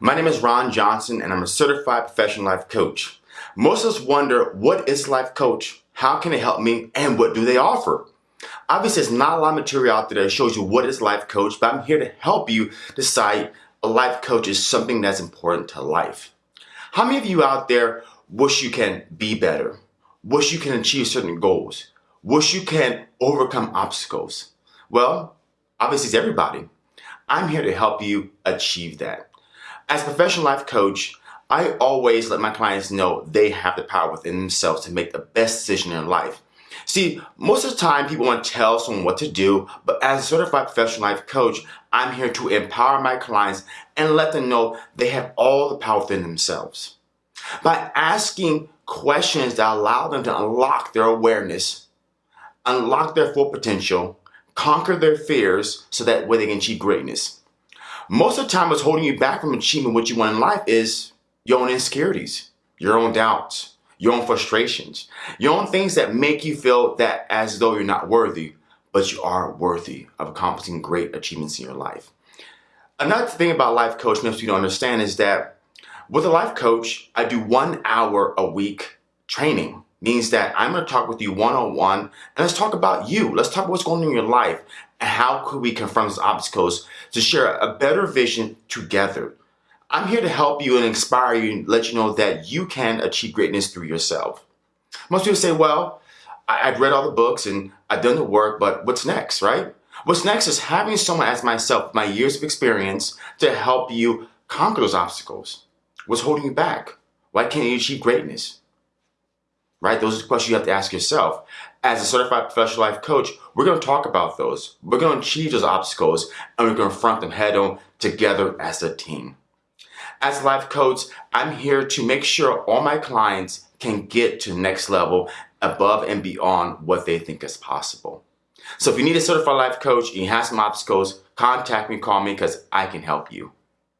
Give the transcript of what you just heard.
My name is Ron Johnson and I'm a certified professional life coach. Most of us wonder, what is life coach? How can it help me? And what do they offer? Obviously, there's not a lot of material out there that shows you what is life coach, but I'm here to help you decide a life coach is something that's important to life. How many of you out there wish you can be better? Wish you can achieve certain goals? Wish you can overcome obstacles? Well, obviously it's everybody. I'm here to help you achieve that. As a professional life coach, I always let my clients know they have the power within themselves to make the best decision in life. See, most of the time people want to tell someone what to do, but as a certified professional life coach, I'm here to empower my clients and let them know they have all the power within themselves. By asking questions that allow them to unlock their awareness, unlock their full potential, conquer their fears so that way they can achieve greatness. Most of the time what's holding you back from achieving what you want in life is your own insecurities, your own doubts, your own frustrations, your own things that make you feel that as though you're not worthy, but you are worthy of accomplishing great achievements in your life. Another thing about life coach most people don't understand is that with a life coach, I do one hour a week training means that I'm going to talk with you one-on-one and let's talk about you. Let's talk about what's going on in your life how could we confront these obstacles to share a better vision together. I'm here to help you and inspire you and let you know that you can achieve greatness through yourself. Most people say, well, I've read all the books and I've done the work, but what's next, right? What's next is having someone as myself, my years of experience, to help you conquer those obstacles. What's holding you back? Why can't you achieve greatness? Right? Those are the questions you have to ask yourself. As a certified professional life coach, we're going to talk about those. We're going to achieve those obstacles and we're going to confront them head on together as a team. As life coach, I'm here to make sure all my clients can get to the next level above and beyond what they think is possible. So if you need a certified life coach and you have some obstacles, contact me, call me because I can help you.